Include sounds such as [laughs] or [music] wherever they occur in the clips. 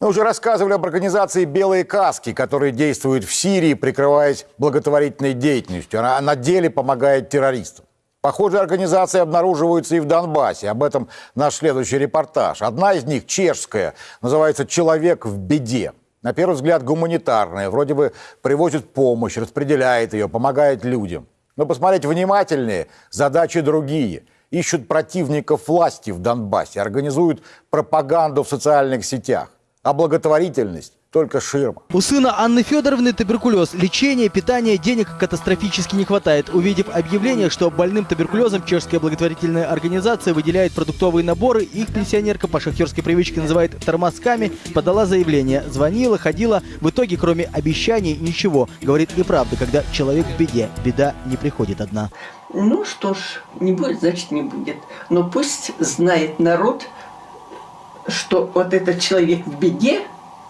Мы уже рассказывали об организации «Белые каски», которые действуют в Сирии, прикрываясь благотворительной деятельностью. Она на деле помогает террористам. Похожие организации обнаруживаются и в Донбассе. Об этом наш следующий репортаж. Одна из них, чешская, называется «Человек в беде». На первый взгляд гуманитарная. Вроде бы привозит помощь, распределяет ее, помогает людям. Но посмотреть внимательнее, задачи другие. Ищут противников власти в Донбассе, организуют пропаганду в социальных сетях а благотворительность только ширма. У сына Анны Федоровны туберкулез. Лечения, питания, денег катастрофически не хватает. Увидев объявление, что больным туберкулезом чешская благотворительная организация выделяет продуктовые наборы, их пенсионерка по шахтерской привычке называет тормозками, подала заявление. Звонила, ходила. В итоге, кроме обещаний, ничего. Говорит неправда, когда человек в беде. Беда не приходит одна. Ну что ж, не будет, значит не будет. Но пусть знает народ, что вот этот человек в беде,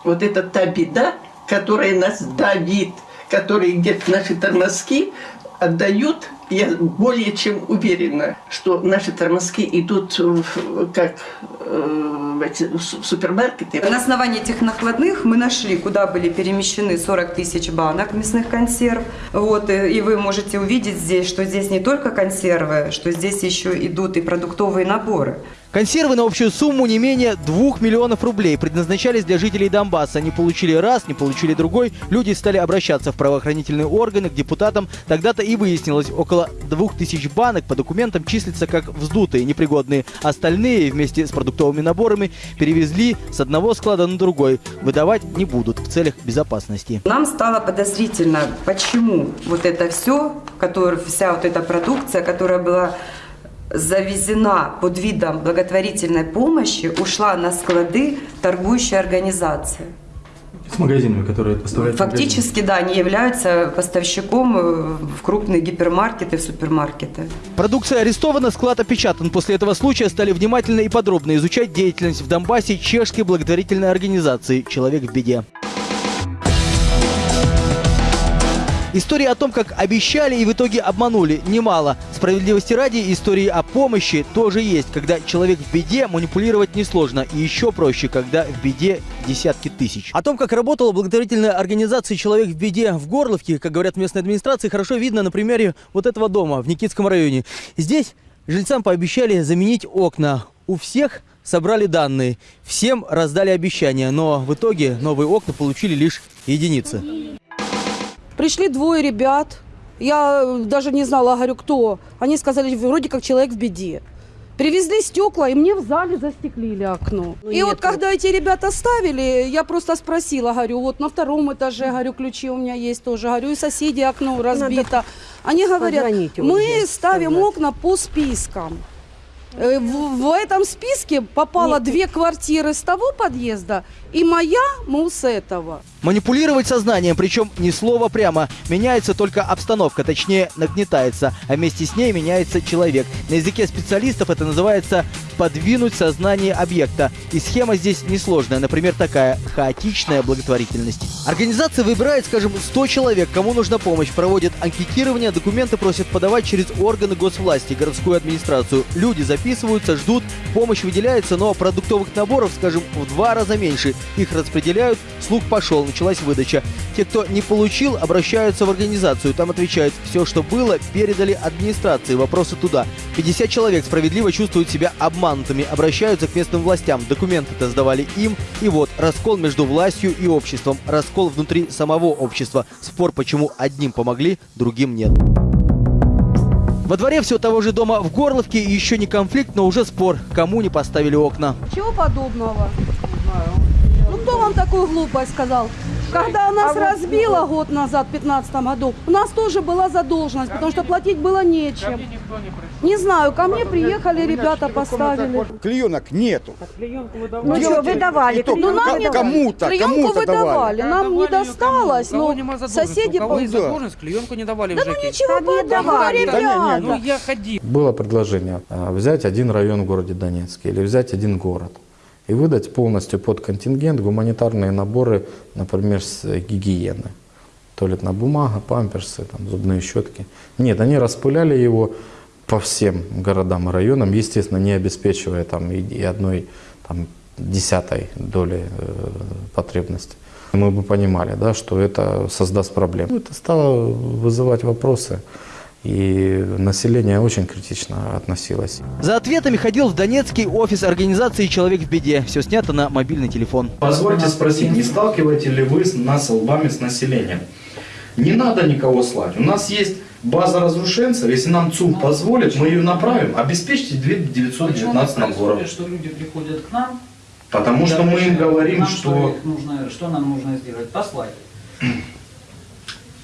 вот это та беда, которая нас давит, которые где-то наши тормозки отдают, я более чем уверена, что наши тормозки идут в, как э, в, эти, в супермаркеты. На основании этих накладных мы нашли, куда были перемещены 40 тысяч банок мясных консерв. Вот, и вы можете увидеть здесь, что здесь не только консервы, что здесь еще идут и продуктовые наборы. Консервы на общую сумму не менее 2 миллионов рублей предназначались для жителей Донбасса. Не получили раз, не получили другой. Люди стали обращаться в правоохранительные органы, к депутатам. Тогда-то и выяснилось, около 2000 банок по документам числятся как вздутые, непригодные. Остальные вместе с продуктовыми наборами перевезли с одного склада на другой. Выдавать не будут в целях безопасности. Нам стало подозрительно, почему вот это все, которая, вся вот эта продукция, которая была завезена под видом благотворительной помощи, ушла на склады торгующей организации. С магазинами, которые поставляют Фактически, да, они являются поставщиком э, в крупные гипермаркеты, в супермаркеты. Продукция арестована, склад опечатан. После этого случая стали внимательно и подробно изучать деятельность в Донбассе чешской благотворительной организации «Человек в беде». Истории о том, как обещали и в итоге обманули, немало. Справедливости ради, истории о помощи тоже есть. Когда человек в беде, манипулировать несложно. И еще проще, когда в беде десятки тысяч. О том, как работала благотворительная организация «Человек в беде» в Горловке, как говорят местной администрации, хорошо видно на примере вот этого дома в Никитском районе. Здесь жильцам пообещали заменить окна. У всех собрали данные, всем раздали обещания, но в итоге новые окна получили лишь единицы. Пришли двое ребят, я даже не знала, говорю, кто. Они сказали, вроде как человек в беде. Привезли стекла, и мне в зале застеклили окно. Ну, и нет, вот когда эти ребята ставили, я просто спросила, говорю, вот на втором этаже, говорю, ключи у меня есть тоже, говорю, и соседи окно разбито. Надо Они говорят, мы вот ставим сказать. окна по спискам. Э, в, в этом списке попало Нет. две квартиры с того подъезда и моя, мол, с этого. Манипулировать сознанием, причем ни слова прямо. Меняется только обстановка, точнее нагнетается, а вместе с ней меняется человек. На языке специалистов это называется подвинуть сознание объекта. И схема здесь несложная, например, такая – хаотичная благотворительность. Организация выбирает, скажем, 100 человек, кому нужна помощь, проводит анкетирование, документы просят подавать через органы госвласти, городскую администрацию. Люди записываются, ждут, помощь выделяется, но продуктовых наборов, скажем, в два раза меньше. Их распределяют, слух пошел, началась выдача. Те, кто не получил, обращаются в организацию. Там отвечают, все, что было, передали администрации. Вопросы туда. 50 человек справедливо чувствуют себя обманутыми, обращаются к местным властям. Документы-то сдавали им. И вот, раскол между властью и обществом. Раскол внутри самого общества. Спор, почему одним помогли, другим нет. Во дворе все того же дома в Горловке еще не конфликт, но уже спор, кому не поставили окна. Чего подобного? Не знаю. Ну кто вам такую глупость сказал? Когда нас а разбило вот... год назад, в 2015 году, у нас тоже была задолженность, потому что платить было нечем. Не, не знаю, ко мне приехали, ребята поставили. Клеенок нету. Ну что, выдавали? Ну нам не кому-то, кому-то выдавали. Нам не досталось, но соседи... задолженность, клеенку не давали Да ну ничего не давали, ребята. Ну я ходил. Было предложение а, взять один район в городе Донецке или взять один город и выдать полностью под контингент гуманитарные наборы, например, с гигиены. Туалетная бумага, памперсы, там, зубные щетки. Нет, они распыляли его по всем городам и районам, естественно, не обеспечивая там и, и одной там, десятой доли э, потребности. Мы бы понимали, да, что это создаст проблемы. Это стало вызывать вопросы. И население очень критично относилось. За ответами ходил в Донецкий офис организации «Человек в беде». Все снято на мобильный телефон. Позвольте спросить, не сталкиваете ли вы нас лбами с населением? Не надо никого слать. У нас есть база разрушенцев. Если нам ЦУМ позволит, мы ее направим. Обеспечьте 919 наборов. что люди приходят к нам, Потому что мы им говорим, нам что... их нужно, что нам нужно сделать? Послать.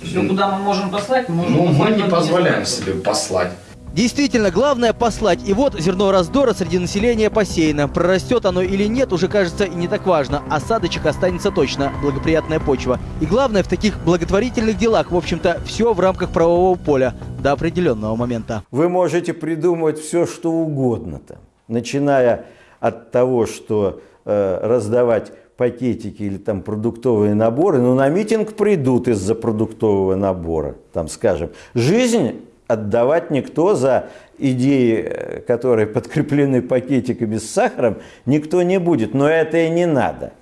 Все, куда мы можем послать, мы можем Ну, мы послать не позволяем себе послать. Действительно, главное послать. И вот зерно раздора среди населения посеяно. Прорастет оно или нет, уже кажется и не так важно. Осадочек останется точно. Благоприятная почва. И главное, в таких благотворительных делах, в общем-то, все в рамках правового поля. До определенного момента. Вы можете придумывать все, что угодно там, начиная от того, что э, раздавать пакетики или там продуктовые наборы, но на митинг придут из-за продуктового набора, там, скажем. Жизнь отдавать никто за идеи, э, которые [laughs] подкреплены пакетиками с сахаром, никто не будет, но это и не надо.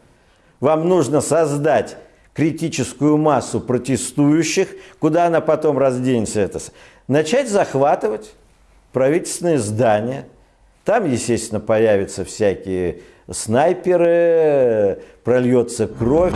Вам нужно создать критическую массу протестующих, куда она потом разденется, это, начать захватывать правительственные здания. Там, естественно, появятся всякие снайперы, прольется кровь.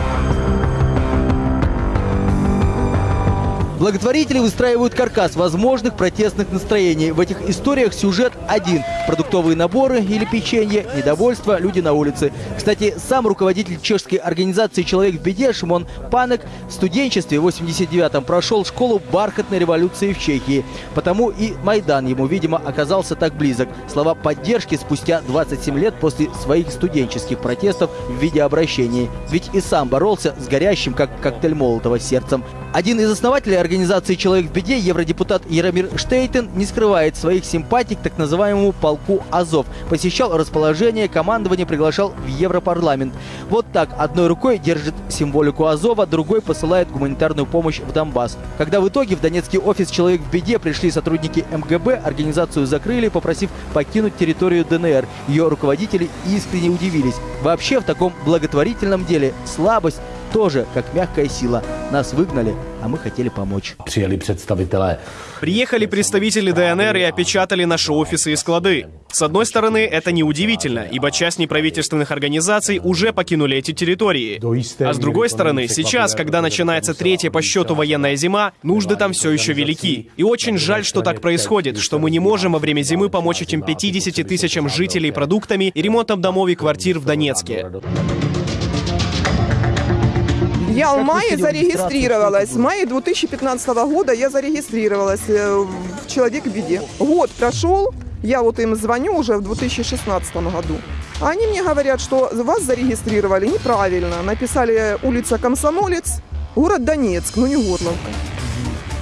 Благотворители выстраивают каркас возможных протестных настроений. В этих историях сюжет один. Продуктовые наборы или печенье, недовольство, люди на улице. Кстати, сам руководитель чешской организации «Человек в беде» Шимон Панек в студенчестве в 89-м прошел школу бархатной революции в Чехии. Потому и Майдан ему, видимо, оказался так близок. Слова поддержки спустя 27 лет после своих студенческих протестов в виде обращений. Ведь и сам боролся с горящим, как коктейль Молотова, сердцем. Один из основателей организации «Человек в беде», евродепутат Яромир Штейтен, не скрывает своих симпатий к так называемому полку «Азов». Посещал расположение, командование приглашал в Европарламент. Вот так, одной рукой держит символику Азова, другой посылает гуманитарную помощь в Донбасс. Когда в итоге в Донецкий офис «Человек в беде» пришли сотрудники МГБ, организацию закрыли, попросив покинуть территорию ДНР. Ее руководители искренне удивились. Вообще в таком благотворительном деле слабость тоже как мягкая сила. Нас выгнали, а мы хотели помочь. Приехали представители ДНР и опечатали наши офисы и склады. С одной стороны, это неудивительно, ибо часть неправительственных организаций уже покинули эти территории. А с другой стороны, сейчас, когда начинается третья по счету военная зима, нужды там все еще велики. И очень жаль, что так происходит, что мы не можем во время зимы помочь этим 50 тысячам жителей продуктами и ремонтом домов и квартир в Донецке. Я в мае зарегистрировалась. В мае 2015 года я зарегистрировалась э, в «Человек в беде». Год прошел, я вот им звоню уже в 2016 году. Они мне говорят, что вас зарегистрировали неправильно. Написали улица Комсомолец, город Донецк, ну не Горловка.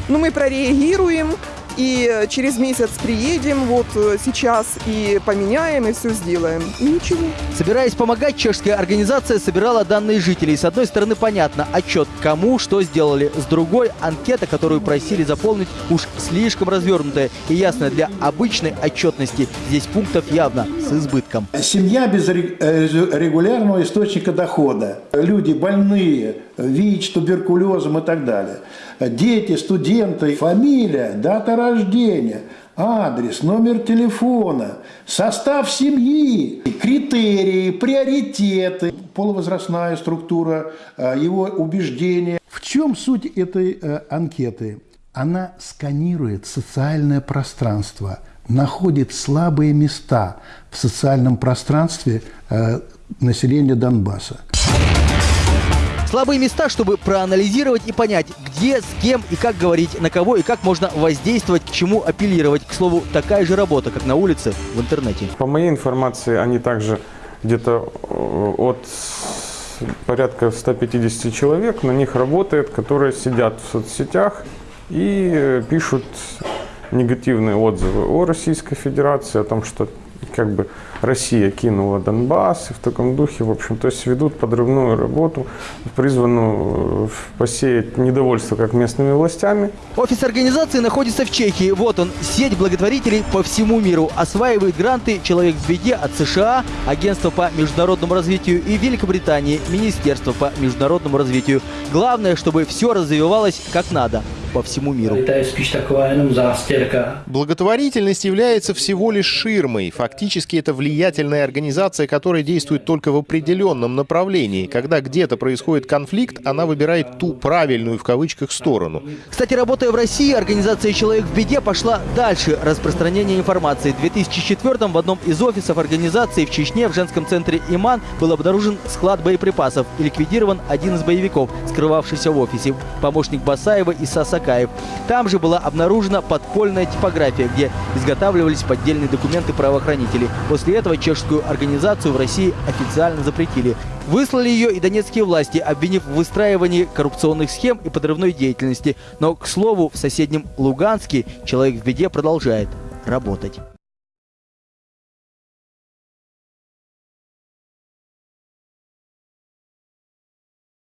Ну мы прореагируем, и э, через месяц приедем вот э, сейчас и поменяем, и все сделаем. И ничего. Собираясь помогать, чешская организация собирала данные жителей. С одной стороны, понятно, отчет, кому что сделали. С другой, анкета, которую просили заполнить, уж слишком развернутая и ясная для обычной отчетности. Здесь пунктов явно с избытком. Семья без э, регулярного источника дохода. Люди больные, ВИЧ, туберкулезом и так далее. Дети, студенты, фамилия, дата рождения, адрес, номер телефона, состав семьи, критерии, приоритеты, полувозрастная структура, э, его убеждения. В чем суть этой э, анкеты? Она сканирует социальное пространство, находит слабые места в социальном пространстве э, населения Донбасса. Слабые места, чтобы проанализировать и понять, где, с кем и как говорить, на кого и как можно воздействовать, к чему апеллировать. К слову, такая же работа, как на улице, в интернете. По моей информации, они также где-то э, от порядка 150 человек на них работает, которые сидят в соцсетях и э, пишут негативные отзывы о Российской Федерации, о том, что как бы Россия кинула Донбасс, и в таком духе, в общем, то есть ведут подрывную работу, призванную э, посеять недовольство как местными властями. Офис организации находится в Чехии. Вот он, сеть благотворителей по всему миру. Осваивает гранты «Человек в беде» от США, Агентства по международному развитию и Великобритании, Министерство по международному развитию. Главное, чтобы все развивалось как надо по всему миру. Благотворительность является всего лишь ширмой. Фактически это влиятельная организация, которая действует только в определенном направлении. Когда где-то происходит конфликт, она выбирает ту правильную в кавычках сторону. Кстати, работая в России, организация «Человек в беде» пошла дальше распространения информации. В 2004 в одном из офисов организации в Чечне в женском центре «Иман» был обнаружен склад боеприпасов и ликвидирован один из боевиков, скрывавшийся в офисе, помощник Басаева и Сасакаев. Там же была обнаружена подпольная типография, где изготавливались поддельные документы правоохранителей. После этого чешскую организацию в России официально запретили. Выслали ее и донецкие власти, обвинив в выстраивании коррупционных схем и подрывной деятельности. Но, к слову, в соседнем Луганске человек в беде продолжает работать.